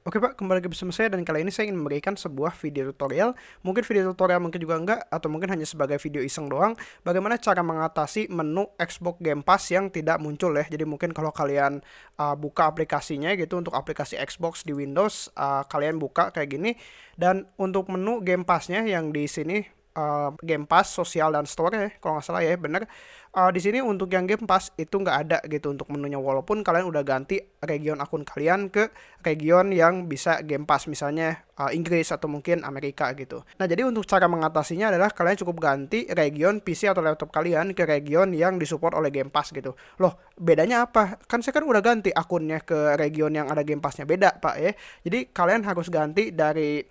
Oke Pak, kembali lagi bersama saya dan kali ini saya ingin memberikan sebuah video tutorial. Mungkin video tutorial mungkin juga enggak atau mungkin hanya sebagai video iseng doang. Bagaimana cara mengatasi menu Xbox Game Pass yang tidak muncul ya? Jadi mungkin kalau kalian uh, buka aplikasinya gitu untuk aplikasi Xbox di Windows uh, Kalian buka kayak gini. Dan untuk menu Game Pass-nya yang di sini uh, Game Pass, sosial dan store ya, kalau nggak salah ya, bener. Uh, di sini untuk yang Game Pass itu nggak ada gitu untuk menunya, walaupun kalian udah ganti region akun kalian ke region yang bisa Game Pass, misalnya uh, Inggris atau mungkin Amerika gitu. Nah jadi untuk cara mengatasinya adalah kalian cukup ganti region PC atau laptop kalian ke region yang disupport oleh Game Pass gitu. Loh bedanya apa? Kan saya kan udah ganti akunnya ke region yang ada Game Passnya beda pak ya. Jadi kalian harus ganti dari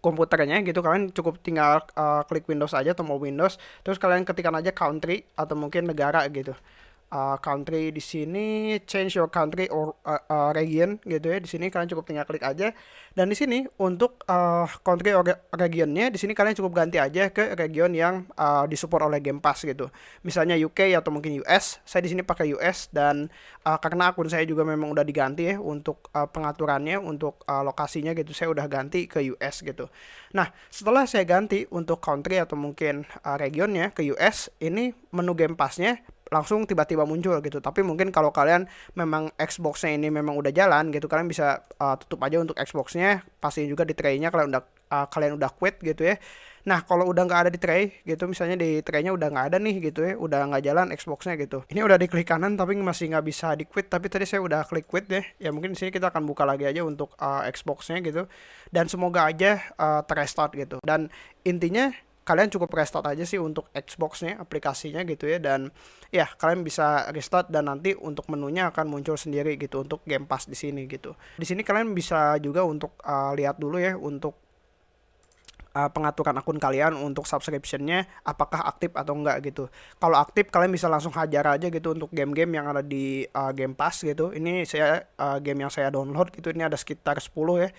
komputernya gitu kalian cukup tinggal uh, klik Windows aja mau Windows terus kalian ketikkan aja country atau mungkin negara gitu uh, country di sini change your country or uh, uh, region gitu ya. Di sini kalian cukup tinggal klik aja. Dan di sini untuk uh, country or regionnya di sini kalian cukup ganti aja ke region yang uh, disupport oleh Game Pass gitu. Misalnya UK atau mungkin US. Saya di sini pakai US dan uh, karena akun saya juga memang udah diganti ya untuk uh, pengaturannya untuk uh, lokasinya gitu saya udah ganti ke US gitu. Nah, setelah saya ganti untuk country atau mungkin uh, regionnya ke US, ini menu Game Pass-nya langsung tiba-tiba muncul gitu. Tapi mungkin kalau kalian memang Xbox-nya ini memang udah jalan gitu, kalian bisa uh, tutup aja untuk Xbox-nya, pastiin juga di tray-nya kalian udah uh, kalian udah quit gitu ya. Nah kalau udah nggak ada di tray gitu, misalnya di tray-nya udah nggak ada nih gitu ya, udah nggak jalan Xbox-nya gitu. Ini udah diklik kanan tapi masih nggak bisa di quit, tapi tadi saya udah klik quit deh. Ya mungkin di sini kita akan buka lagi aja untuk uh, Xbox-nya gitu. Dan semoga aja uh, terrestart gitu. Dan intinya kalian cukup restart aja sih untuk Xbox-nya aplikasinya gitu ya dan ya kalian bisa restart dan nanti untuk menunya akan muncul sendiri gitu untuk Game Pass di sini gitu. Di sini kalian bisa juga untuk uh, lihat dulu ya untuk uh, pengaturan akun kalian untuk subscriptionnya apakah aktif atau enggak gitu. Kalau aktif kalian bisa langsung hajar aja gitu untuk game-game yang ada di uh, Game Pass gitu. Ini saya uh, game yang saya download gitu ini ada sekitar 10 ya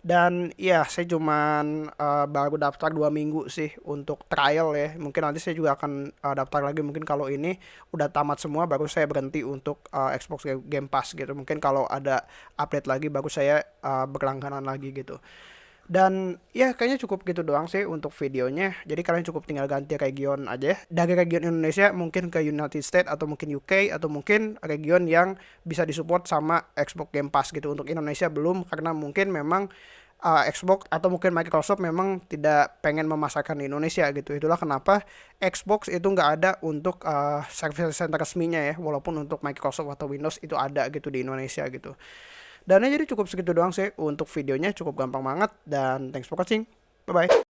dan ya saya cuman uh, baru daftar dua minggu sih untuk trial ya. Mungkin nanti saya juga akan uh, daftar lagi. Mungkin kalau ini udah tamat semua baru saya berhenti untuk uh, Xbox Game Pass gitu. Mungkin kalau ada update lagi baru saya uh, berlangganan lagi gitu dan ya kayaknya cukup gitu doang sih untuk videonya. Jadi kalian cukup tinggal ganti region aja. Dari region Indonesia mungkin ke United States atau mungkin UK atau mungkin region yang bisa disupport sama Xbox Game Pass gitu. Untuk Indonesia belum karena mungkin memang uh, Xbox atau mungkin Microsoft memang tidak pengen memasarkan di Indonesia gitu. Itulah kenapa Xbox itu nggak ada untuk uh, service center resminya ya. Walaupun untuk Microsoft atau Windows itu ada gitu di Indonesia gitu. Dan jadi cukup segitu doang sih untuk videonya cukup gampang banget dan thanks for watching. Bye bye.